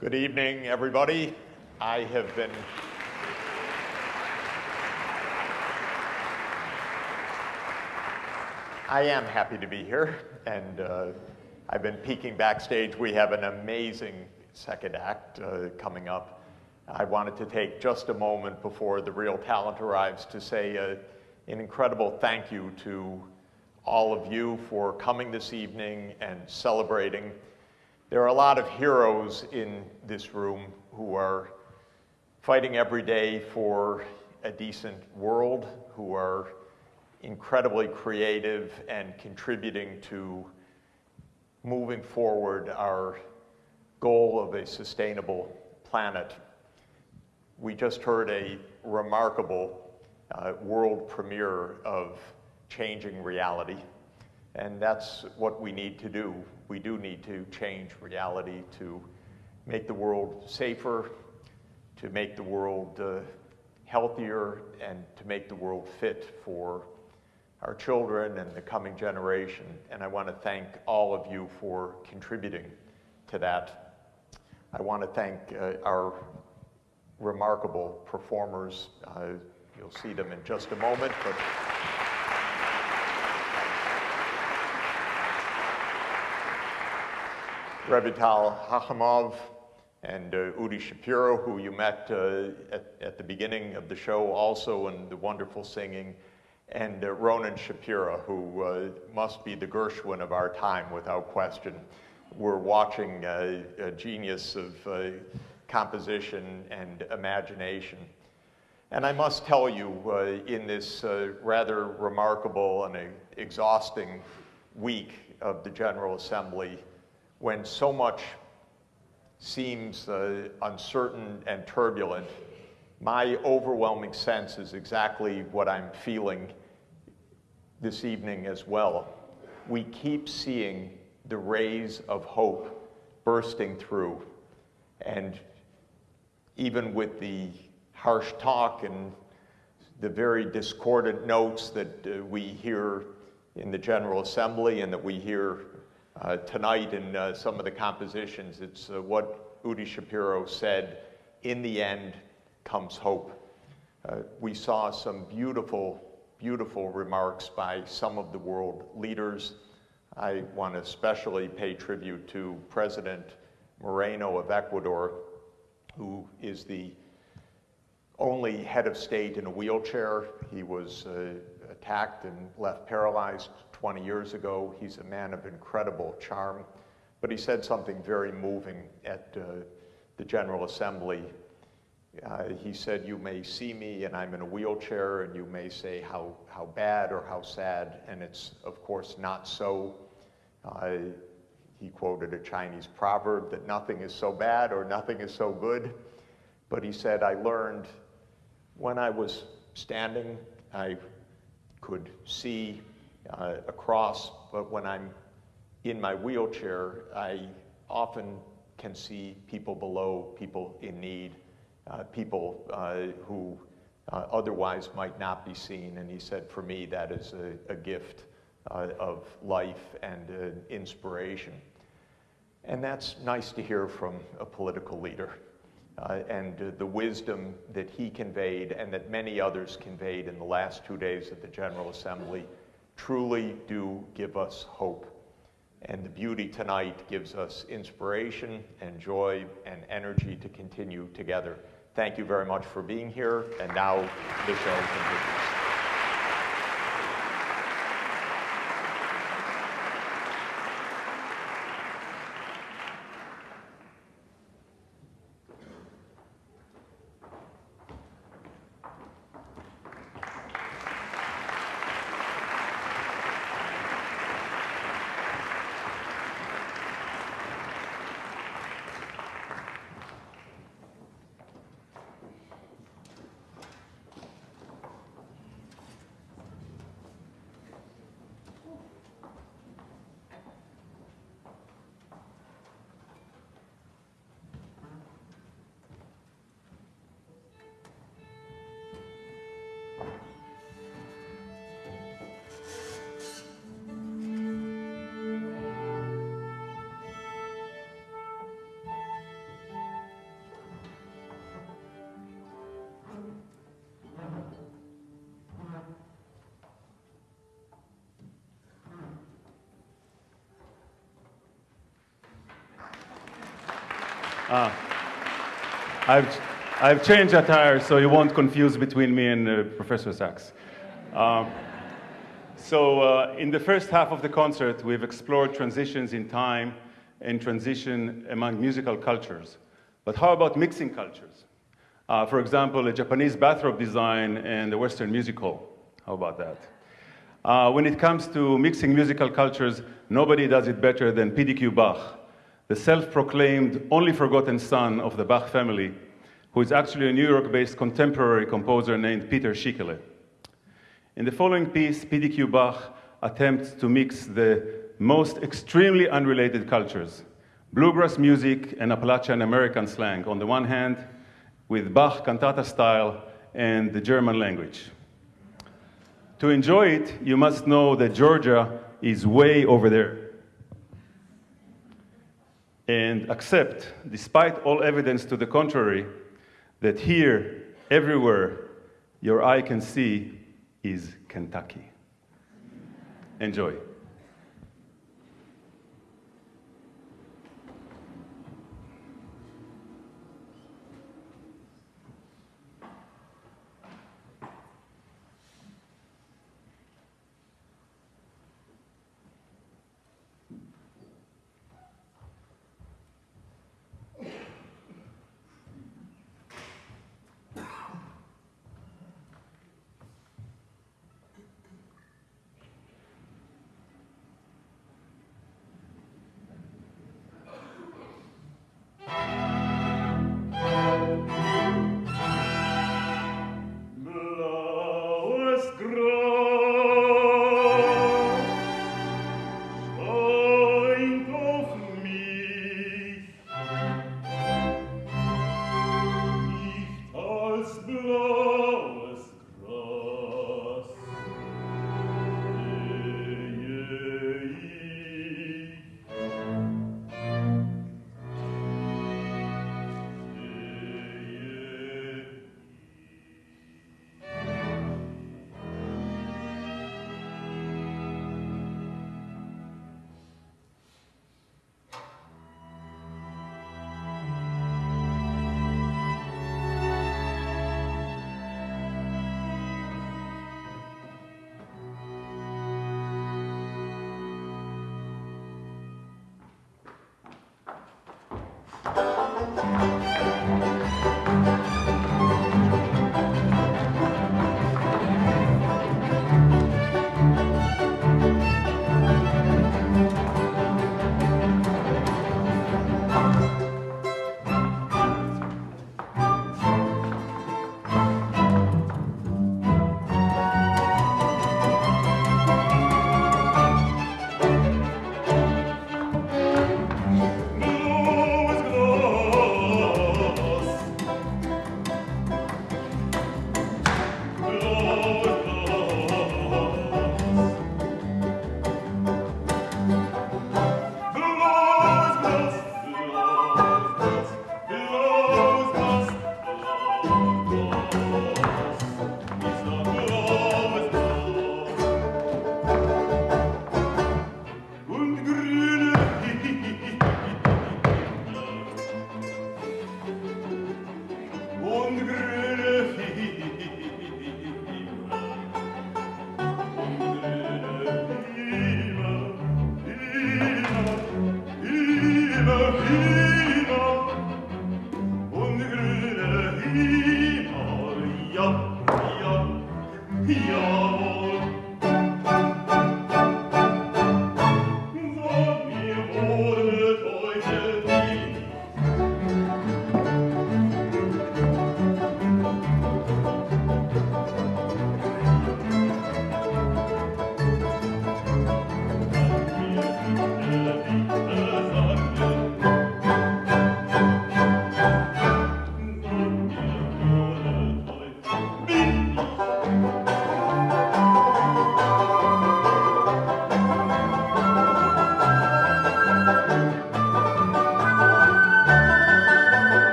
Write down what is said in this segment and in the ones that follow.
Good evening, everybody. I have been I am happy to be here, and uh, I've been peeking backstage. We have an amazing second act uh, coming up. I wanted to take just a moment before the real talent arrives to say uh, an incredible thank you to all of you for coming this evening and celebrating. There are a lot of heroes in this room who are fighting every day for a decent world, who are incredibly creative and contributing to moving forward our goal of a sustainable planet. We just heard a remarkable uh, world premiere of changing reality. And that's what we need to do. We do need to change reality to make the world safer, to make the world uh, healthier, and to make the world fit for our children and the coming generation. And I want to thank all of you for contributing to that. I want to thank uh, our remarkable performers. Uh, you'll see them in just a moment. But Revital Hachimov and uh, Udi Shapiro, who you met uh, at, at the beginning of the show also, and the wonderful singing and uh, Ronan Shapiro, who uh, must be the Gershwin of our time without question. We're watching uh, a genius of uh, composition and imagination. And I must tell you, in this rather remarkable and exhausting week of the General Assembly, when so much seems uncertain and turbulent, my overwhelming sense is exactly what I'm feeling this evening as well. We keep seeing the rays of hope bursting through. And even with the harsh talk and the very discordant notes that uh, we hear in the General Assembly and that we hear uh, tonight in uh, some of the compositions, it's uh, what Udi Shapiro said in the end comes hope. Uh, we saw some beautiful beautiful remarks by some of the world leaders. I want to especially pay tribute to President Moreno of Ecuador, who is the only head of state in a wheelchair. He was uh, attacked and left paralyzed 20 years ago. He's a man of incredible charm. But he said something very moving at uh, the General Assembly uh, he said, You may see me and I'm in a wheelchair, and you may say how, how bad or how sad, and it's, of course, not so. Uh, he quoted a Chinese proverb that nothing is so bad or nothing is so good. But he said, I learned when I was standing, I could see uh, across, but when I'm in my wheelchair, I often can see people below, people in need uh, people uh, who uh, otherwise might not be seen. And he said, for me, that is a, a gift of life and inspiration. And that's nice to hear from a political leader. Uh, and uh, the wisdom that he conveyed and that many others conveyed in the last two days of the General Assembly truly do give us hope. And the beauty tonight gives us inspiration and joy and energy to continue together. Thank you very much for being here, and now the show continues. Uh, I've, I've changed attire so you won't confuse between me and uh, Professor Sachs. Um, so uh, in the first half of the concert, we've explored transitions in time and transition among musical cultures. But how about mixing cultures? Uh, for example, a Japanese bathrobe design and a Western music hall. How about that? Uh, when it comes to mixing musical cultures, nobody does it better than PDQ Bach, the self-proclaimed only forgotten son of the Bach family, who is actually a New York-based contemporary composer named Peter Schickele. In the following piece, PDQ Bach attempts to mix the most extremely unrelated cultures, bluegrass music and Appalachian American slang on the one hand, with Bach cantata style and the German language. To enjoy it, you must know that Georgia is way over there. And accept, despite all evidence to the contrary, that here, everywhere, your eye can see is Kentucky. Enjoy.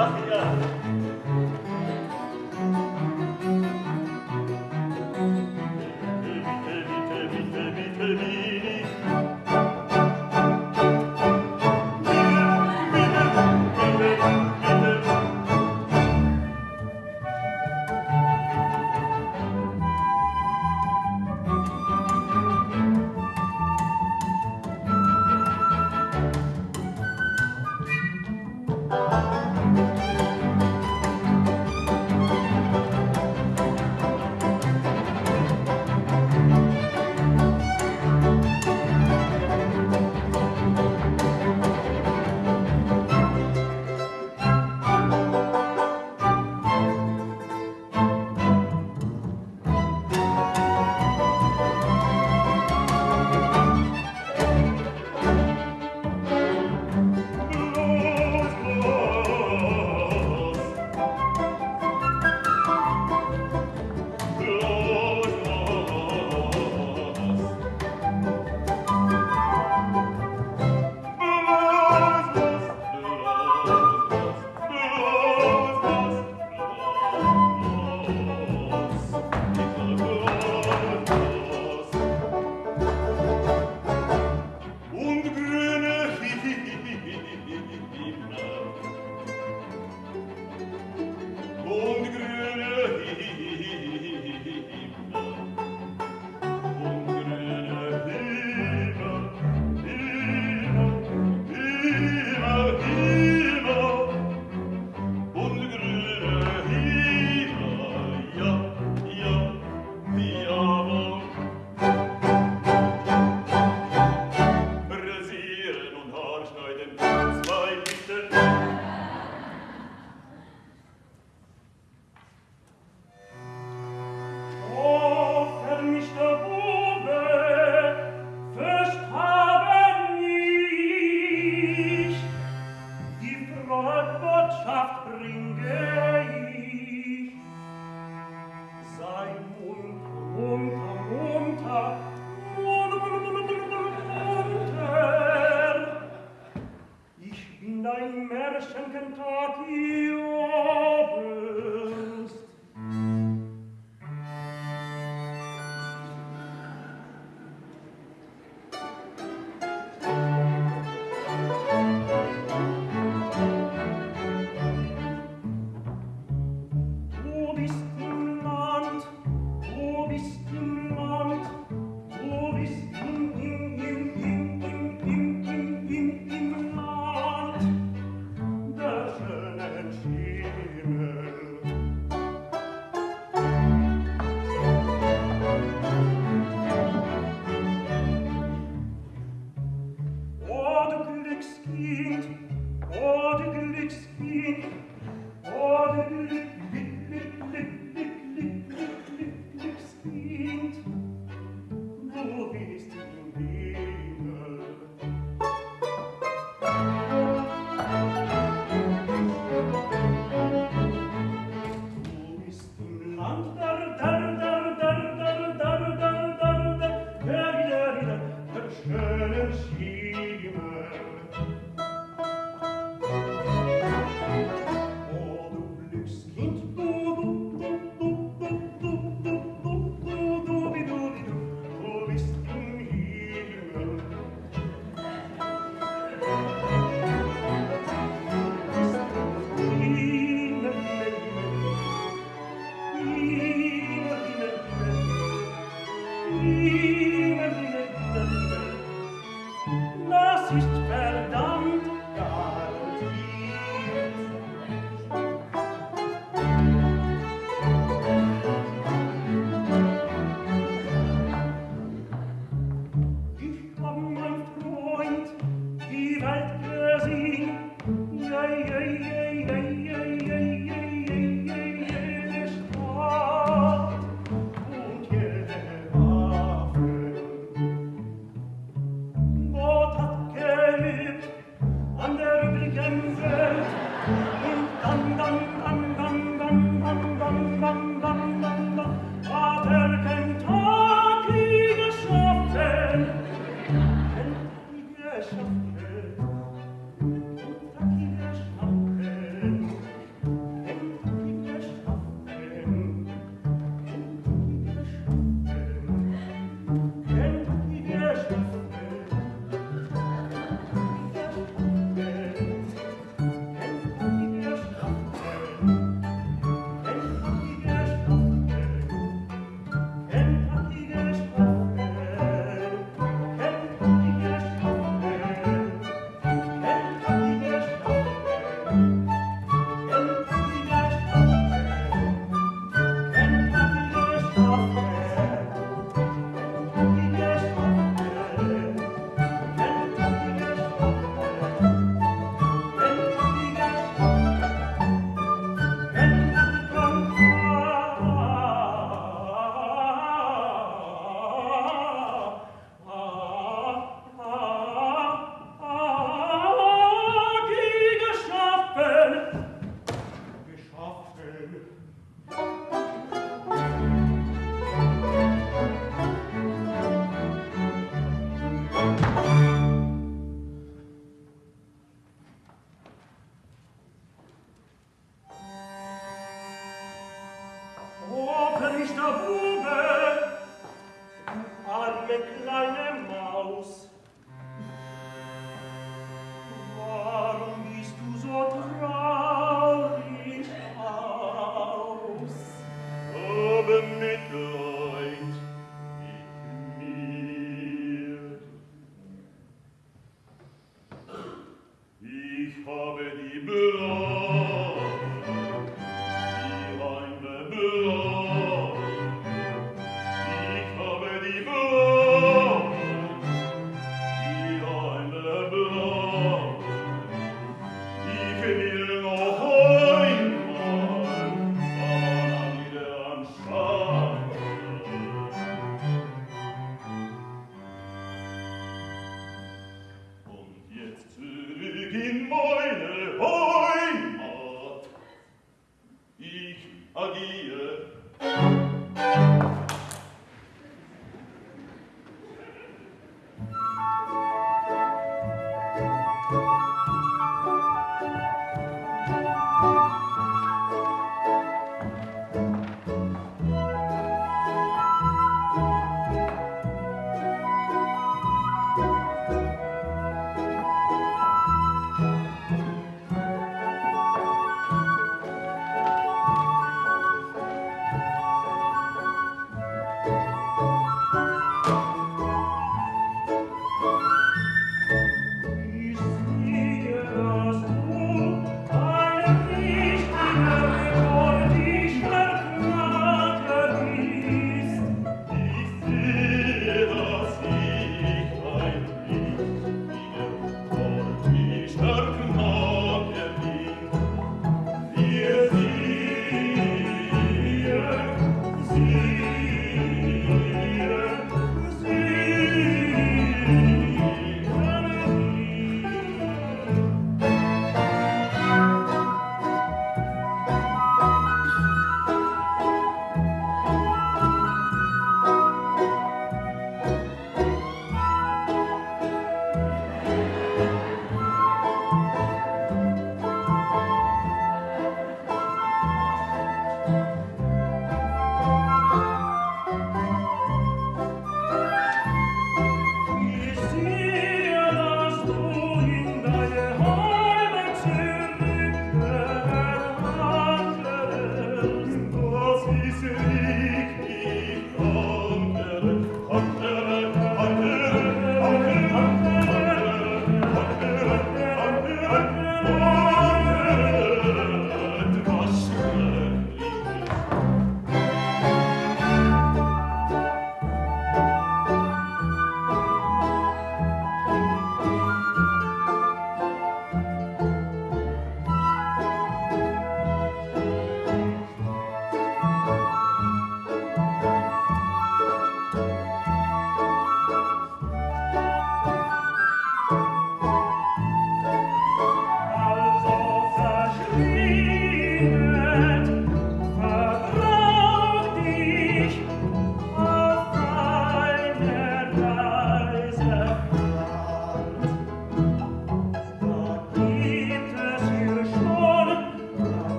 Obrigado. cantat cerca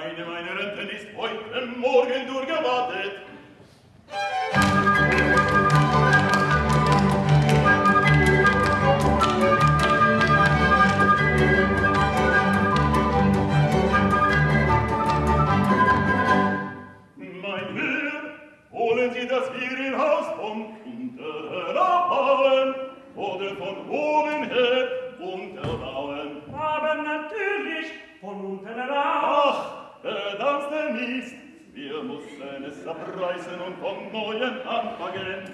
meine, meine Rente ist heute Morgen durchgewartet. abreißen und von neuem anfangen.